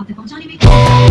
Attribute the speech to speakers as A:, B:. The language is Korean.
A: of the functioning mechanism.